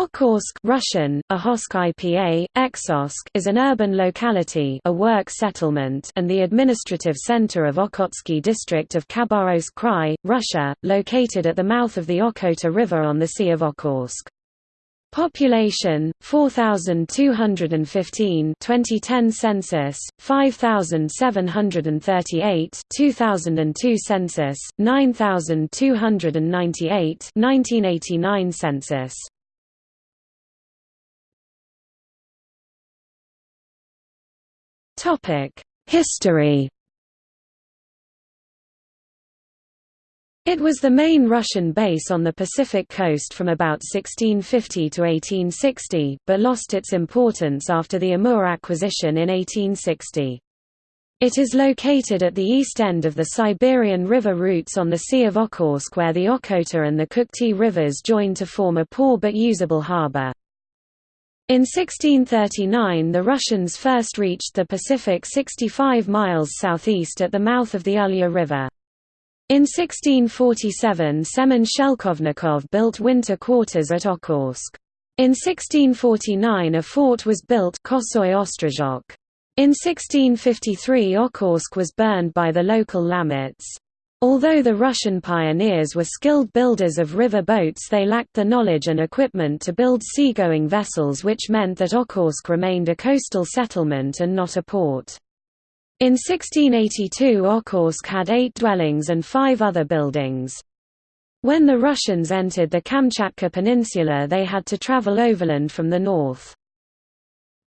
Okhotsk Russian, Ahosk IPA, Exosk is an urban locality a work settlement and the administrative center of Okhotsky district of Khabarovsk Krai, Russia, located at the mouth of the Okhota River on the Sea of Okhotsk. Population 4215 2010 census 5738 2002 census 9298 1989 census History It was the main Russian base on the Pacific coast from about 1650 to 1860, but lost its importance after the Amur acquisition in 1860. It is located at the east end of the Siberian river routes on the Sea of Okhotsk where the Okhota and the Kukhtuy rivers join to form a poor but usable harbor. In 1639 the Russians first reached the Pacific 65 miles southeast at the mouth of the Ulya River. In 1647 Semen Shelkovnikov built winter quarters at Okhotsk. In 1649 a fort was built. In 1653 Okhotsk was burned by the local Lamuts. Although the Russian pioneers were skilled builders of river boats they lacked the knowledge and equipment to build seagoing vessels which meant that Okhotsk remained a coastal settlement and not a port. In 1682 Okhotsk had eight dwellings and five other buildings. When the Russians entered the Kamchatka Peninsula they had to travel overland from the north.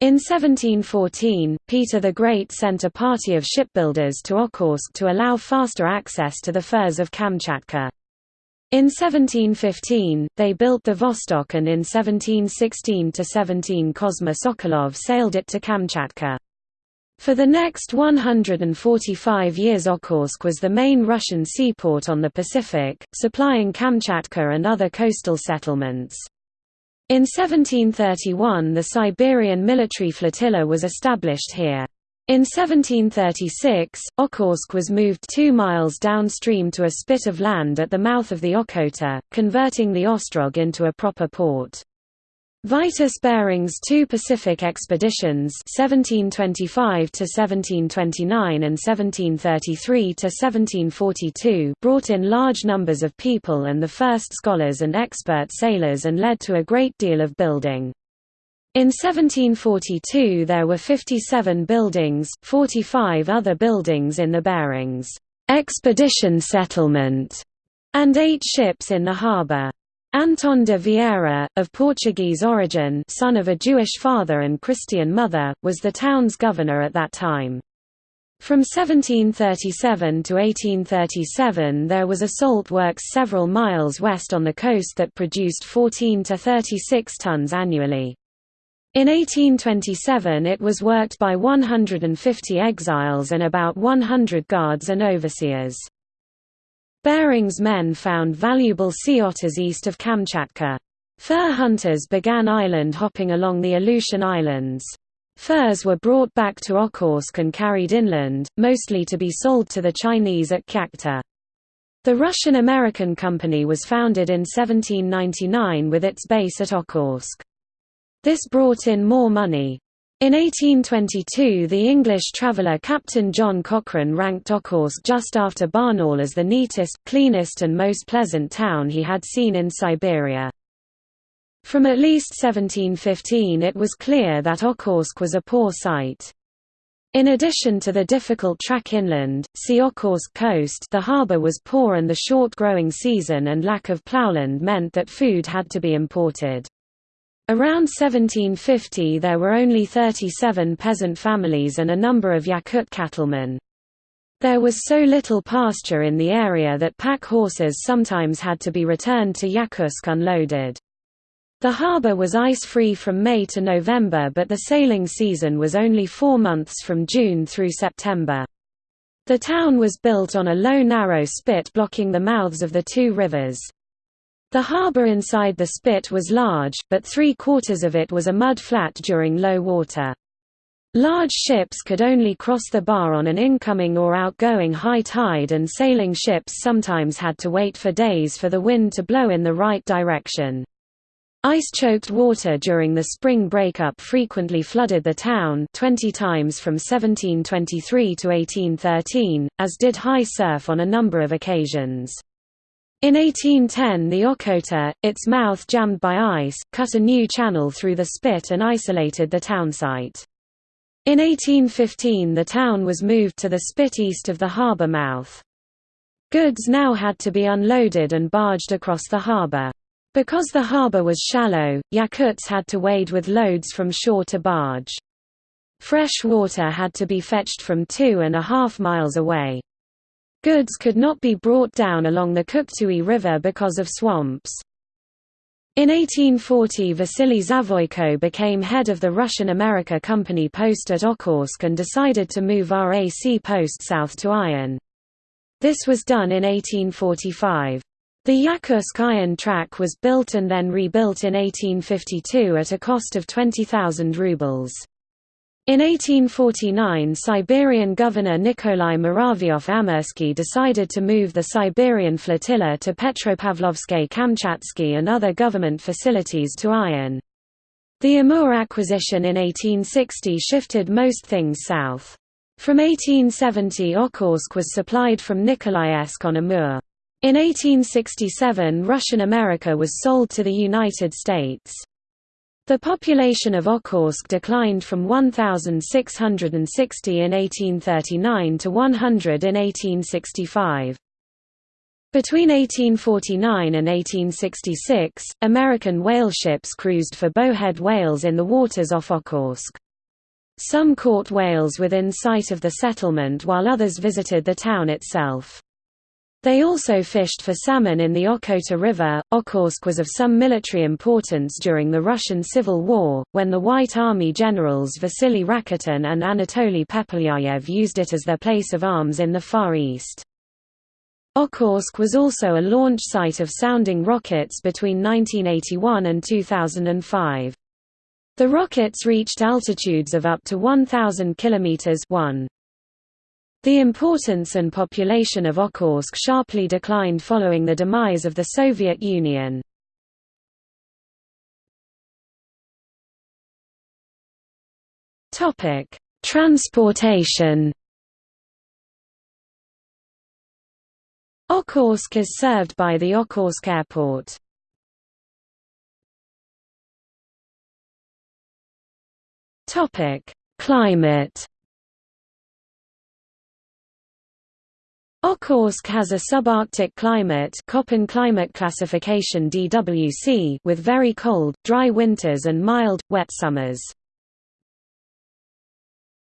In 1714, Peter the Great sent a party of shipbuilders to Okhotsk to allow faster access to the furs of Kamchatka. In 1715, they built the Vostok and in 1716–17 Kosma Sokolov sailed it to Kamchatka. For the next 145 years Okhotsk was the main Russian seaport on the Pacific, supplying Kamchatka and other coastal settlements. In 1731 the Siberian military flotilla was established here. In 1736, Okhotsk was moved two miles downstream to a spit of land at the mouth of the Okhota, converting the Ostrog into a proper port. Vitus Bering's two Pacific expeditions 1725 1729 and 1733 1742 brought in large numbers of people and the first scholars and expert sailors and led to a great deal of building. In 1742 there were 57 buildings, 45 other buildings in the Berings expedition settlement, and eight ships in the harbour. Anton de Vieira, of Portuguese origin son of a Jewish father and Christian mother, was the town's governor at that time. From 1737 to 1837 there was a salt works several miles west on the coast that produced 14 to 36 tons annually. In 1827 it was worked by 150 exiles and about 100 guards and overseers. Bering's men found valuable sea otters east of Kamchatka. Fur hunters began island hopping along the Aleutian Islands. Furs were brought back to Okhotsk and carried inland, mostly to be sold to the Chinese at Kyakhta. The Russian-American Company was founded in 1799 with its base at Okhotsk. This brought in more money. In 1822 the English traveller Captain John Cochrane ranked Okhotsk just after Barnaul as the neatest, cleanest and most pleasant town he had seen in Siberia. From at least 1715 it was clear that Okhotsk was a poor site. In addition to the difficult track inland, see Okhotsk coast the harbour was poor and the short growing season and lack of ploughland meant that food had to be imported. Around 1750 there were only 37 peasant families and a number of Yakut cattlemen. There was so little pasture in the area that pack horses sometimes had to be returned to Yakutsk unloaded. The harbour was ice-free from May to November but the sailing season was only four months from June through September. The town was built on a low narrow spit blocking the mouths of the two rivers. The harbour inside the spit was large, but three-quarters of it was a mud flat during low water. Large ships could only cross the bar on an incoming or outgoing high tide and sailing ships sometimes had to wait for days for the wind to blow in the right direction. Ice-choked water during the spring breakup frequently flooded the town 20 times from 1723 to 1813, as did high surf on a number of occasions. In 1810 the Okhota, its mouth jammed by ice, cut a new channel through the spit and isolated the townsite. In 1815 the town was moved to the spit east of the harbour mouth. Goods now had to be unloaded and barged across the harbour. Because the harbour was shallow, Yakuts had to wade with loads from shore to barge. Fresh water had to be fetched from two and a half miles away. Goods could not be brought down along the Kukhtuy River because of swamps. In 1840 Vasily Zavoyko became head of the Russian America Company post at Okhotsk and decided to move RAC post south to Ayan. This was done in 1845. The Yakutsk Ayan track was built and then rebuilt in 1852 at a cost of 20,000 rubles. In 1849 Siberian governor Nikolai Muravyov-Amursky decided to move the Siberian flotilla to Petropavlovsk-Kamchatsky and other government facilities to Ayan. The Amur acquisition in 1860 shifted most things south. From 1870 Okhotsk was supplied from Nikolaevsk on Amur. In 1867 Russian America was sold to the United States. The population of Okhotsk declined from 1,660 in 1839 to 100 in 1865. Between 1849 and 1866, American whale ships cruised for bowhead whales in the waters off Okhotsk. Some caught whales within sight of the settlement while others visited the town itself. They also fished for salmon in the Okhota River. Okhotsk was of some military importance during the Russian Civil War, when the White Army generals Vasily Rakitin and Anatoly Pepelyayev used it as their place of arms in the Far East. Okhotsk was also a launch site of sounding rockets between 1981 and 2005. The rockets reached altitudes of up to 1,000 km 1. The importance and population of Okhotsk sharply declined following the demise of the Soviet Union. Transportation Okhotsk is served by the Okhotsk Airport. Climate Okhotsk has a subarctic climate Köppen climate classification DWC with very cold, dry winters and mild, wet summers.